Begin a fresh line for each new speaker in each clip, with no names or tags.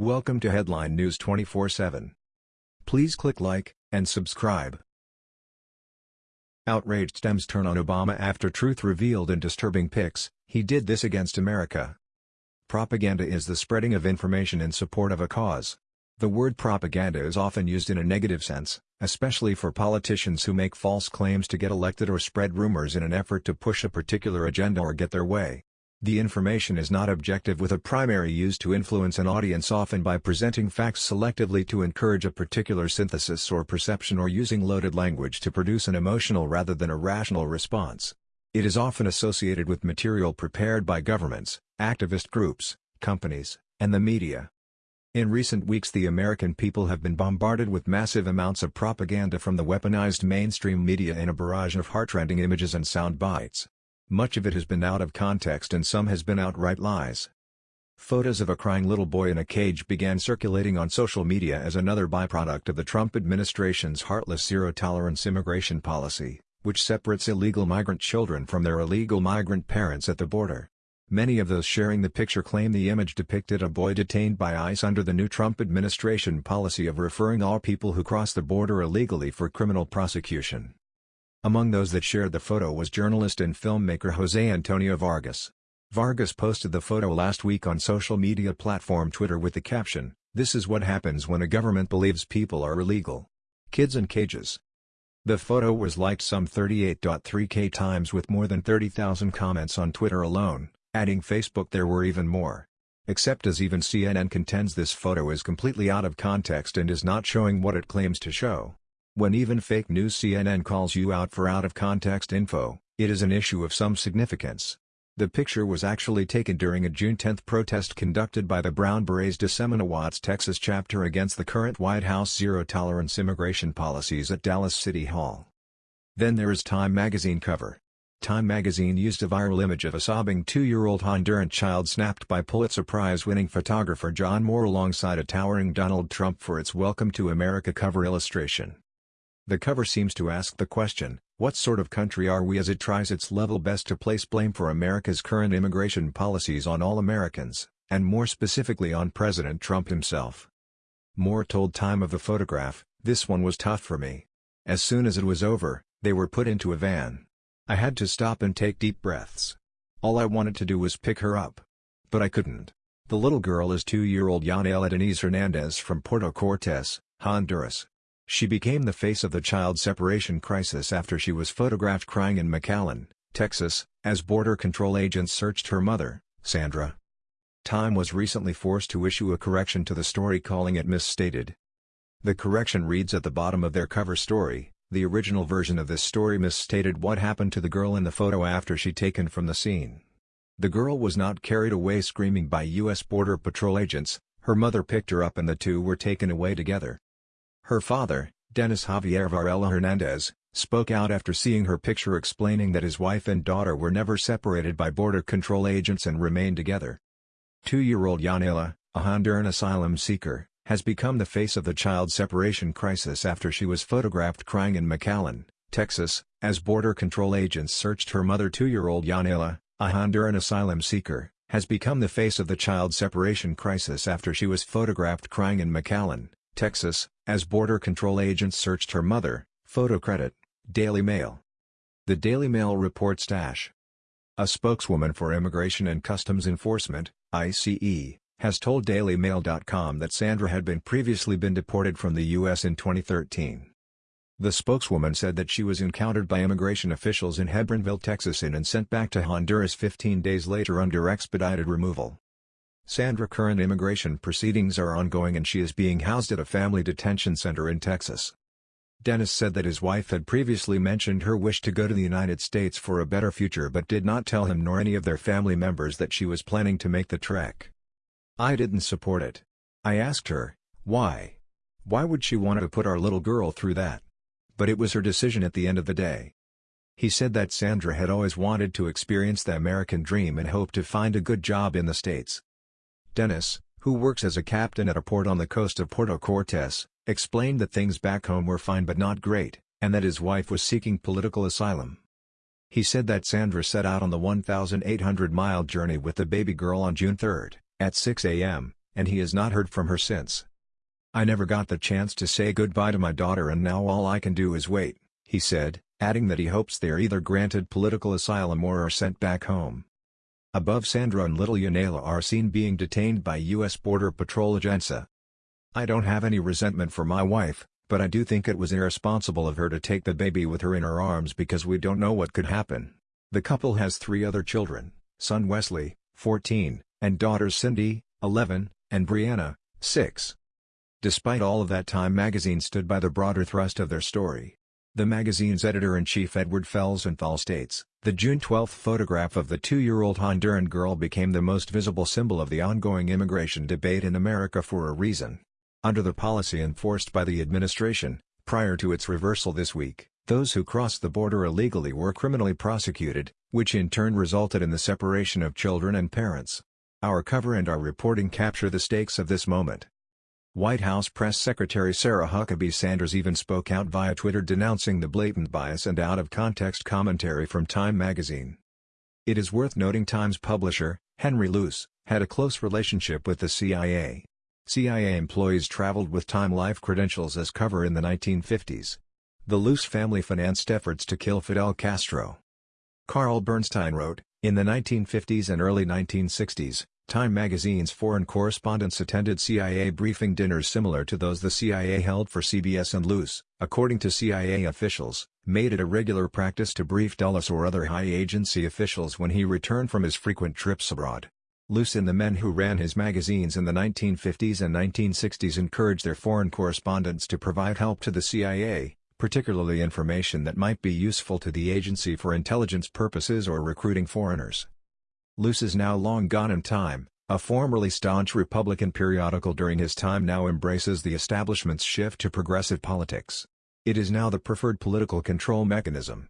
Welcome to Headline News 24/7. Please click like and subscribe. Outraged Dems turn on Obama after truth revealed in disturbing pics, he did this against America. Propaganda is the spreading of information in support of a cause. The word propaganda is often used in a negative sense, especially for politicians who make false claims to get elected or spread rumors in an effort to push a particular agenda or get their way. The information is not objective with a primary use to influence an audience often by presenting facts selectively to encourage a particular synthesis or perception or using loaded language to produce an emotional rather than a rational response. It is often associated with material prepared by governments, activist groups, companies, and the media. In recent weeks the American people have been bombarded with massive amounts of propaganda from the weaponized mainstream media in a barrage of heartrending images and sound bites. Much of it has been out of context and some has been outright lies. Photos of a crying little boy in a cage began circulating on social media as another byproduct of the Trump administration's heartless zero-tolerance immigration policy, which separates illegal migrant children from their illegal migrant parents at the border. Many of those sharing the picture claim the image depicted a boy detained by ICE under the new Trump administration policy of referring all people who cross the border illegally for criminal prosecution. Among those that shared the photo was journalist and filmmaker Jose Antonio Vargas. Vargas posted the photo last week on social media platform Twitter with the caption, This is what happens when a government believes people are illegal. Kids in cages. The photo was liked some 38.3k times with more than 30,000 comments on Twitter alone, adding Facebook there were even more. Except as even CNN contends this photo is completely out of context and is not showing what it claims to show. When even fake news CNN calls you out for out-of-context info, it is an issue of some significance. The picture was actually taken during a June 10 protest conducted by the Brown Berets Watts, Texas chapter against the current White House zero-tolerance immigration policies at Dallas City Hall. Then there is Time magazine cover. Time magazine used a viral image of a sobbing two-year-old Honduran child snapped by Pulitzer Prize-winning photographer John Moore alongside a towering Donald Trump for its Welcome to America cover illustration. The cover seems to ask the question, what sort of country are we as it tries its level best to place blame for America's current immigration policies on all Americans, and more specifically on President Trump himself. Moore told Time of the photograph, this one was tough for me. As soon as it was over, they were put into a van. I had to stop and take deep breaths. All I wanted to do was pick her up. But I couldn't. The little girl is two-year-old Yanela Denise Hernandez from Puerto Cortes, Honduras. She became the face of the child separation crisis after she was photographed crying in McAllen, Texas, as Border Control agents searched her mother, Sandra. Time was recently forced to issue a correction to the story calling it misstated. The correction reads at the bottom of their cover story, the original version of this story misstated what happened to the girl in the photo after she taken from the scene. The girl was not carried away screaming by U.S. Border Patrol agents, her mother picked her up and the two were taken away together. Her father, Dennis Javier Varela Hernandez, spoke out after seeing her picture explaining that his wife and daughter were never separated by border control agents and remained together. Two-year-old Yanela, a Honduran asylum seeker, has become the face of the child separation crisis after she was photographed crying in McAllen, Texas, as border control agents searched her mother two-year-old Yanela, a Honduran asylum seeker, has become the face of the child separation crisis after she was photographed crying in McAllen, Texas, as Border Control agents searched her mother, photo credit, Daily Mail. The Daily Mail reports Dash. A spokeswoman for Immigration and Customs Enforcement, ICE, has told DailyMail.com that Sandra had been previously been deported from the U.S. in 2013. The spokeswoman said that she was encountered by immigration officials in Hebbronville, Texas and sent back to Honduras 15 days later under expedited removal. Sandra current immigration proceedings are ongoing and she is being housed at a family detention center in Texas. Dennis said that his wife had previously mentioned her wish to go to the United States for a better future but did not tell him nor any of their family members that she was planning to make the trek. I didn't support it. I asked her, why? Why would she want to put our little girl through that? But it was her decision at the end of the day. He said that Sandra had always wanted to experience the American dream and hoped to find a good job in the States. Dennis, who works as a captain at a port on the coast of Puerto Cortes, explained that things back home were fine but not great, and that his wife was seeking political asylum. He said that Sandra set out on the 1,800-mile journey with the baby girl on June 3, at 6 a.m., and he has not heard from her since. I never got the chance to say goodbye to my daughter and now all I can do is wait, he said, adding that he hopes they are either granted political asylum or are sent back home. Above Sandra and little Yanela are seen being detained by U.S. Border Patrol Agenza. I don't have any resentment for my wife, but I do think it was irresponsible of her to take the baby with her in her arms because we don't know what could happen. The couple has three other children, son Wesley, 14, and daughters Cindy, 11, and Brianna, 6. Despite all of that Time magazine stood by the broader thrust of their story. The magazine's editor-in-chief Edward Felsenthal states, the June 12 photograph of the two-year-old Honduran girl became the most visible symbol of the ongoing immigration debate in America for a reason. Under the policy enforced by the administration, prior to its reversal this week, those who crossed the border illegally were criminally prosecuted, which in turn resulted in the separation of children and parents. Our cover and our reporting capture the stakes of this moment. White House Press Secretary Sarah Huckabee Sanders even spoke out via Twitter denouncing the blatant bias and out-of-context commentary from Time magazine. It is worth noting Time's publisher, Henry Luce, had a close relationship with the CIA. CIA employees traveled with Time Life credentials as cover in the 1950s. The Luce family financed efforts to kill Fidel Castro. Carl Bernstein wrote, in the 1950s and early 1960s, Time magazine's foreign correspondents attended CIA briefing dinners similar to those the CIA held for CBS and Luce, according to CIA officials, made it a regular practice to brief Dulles or other high agency officials when he returned from his frequent trips abroad. Luce and the men who ran his magazines in the 1950s and 1960s encouraged their foreign correspondents to provide help to the CIA, particularly information that might be useful to the agency for intelligence purposes or recruiting foreigners. Luce is now long gone in time, a formerly staunch Republican periodical during his time now embraces the establishment's shift to progressive politics. It is now the preferred political control mechanism.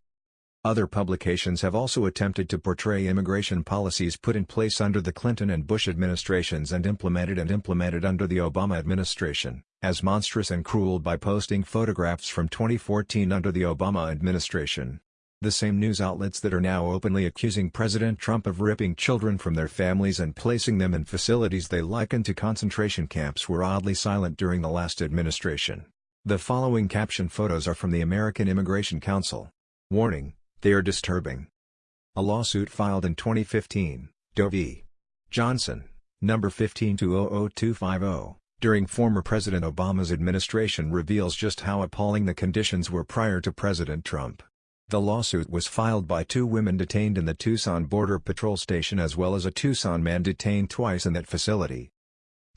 Other publications have also attempted to portray immigration policies put in place under the Clinton and Bush administrations and implemented and implemented under the Obama administration, as monstrous and cruel by posting photographs from 2014 under the Obama administration. The same news outlets that are now openly accusing President Trump of ripping children from their families and placing them in facilities they liken to concentration camps were oddly silent during the last administration. The following caption photos are from the American Immigration Council. Warning they are disturbing. A lawsuit filed in 2015, Doe v. Johnson, number 1520250, during former President Obama's administration reveals just how appalling the conditions were prior to President Trump. The lawsuit was filed by two women detained in the Tucson Border Patrol Station as well as a Tucson man detained twice in that facility.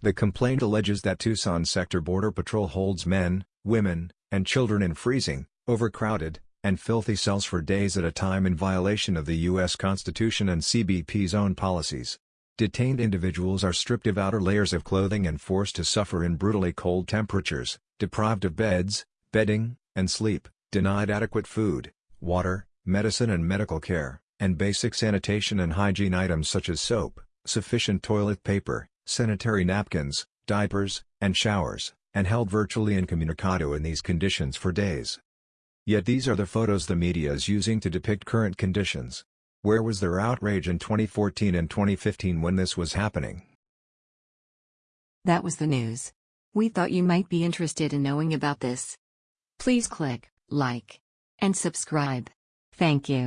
The complaint alleges that Tucson Sector Border Patrol holds men, women, and children in freezing, overcrowded, and filthy cells for days at a time in violation of the U.S. Constitution and CBP's own policies. Detained individuals are stripped of outer layers of clothing and forced to suffer in brutally cold temperatures, deprived of beds, bedding, and sleep, denied adequate food, water, medicine and medical care, and basic sanitation and hygiene items such as soap, sufficient toilet paper, sanitary napkins, diapers, and showers, and held virtually incommunicado in these conditions for days. Yet these are the photos the media is using to depict current conditions. Where was their outrage in 2014 and 2015 when this was happening?
That was the news. We thought you might be interested in knowing about this. Please click like and subscribe. Thank you.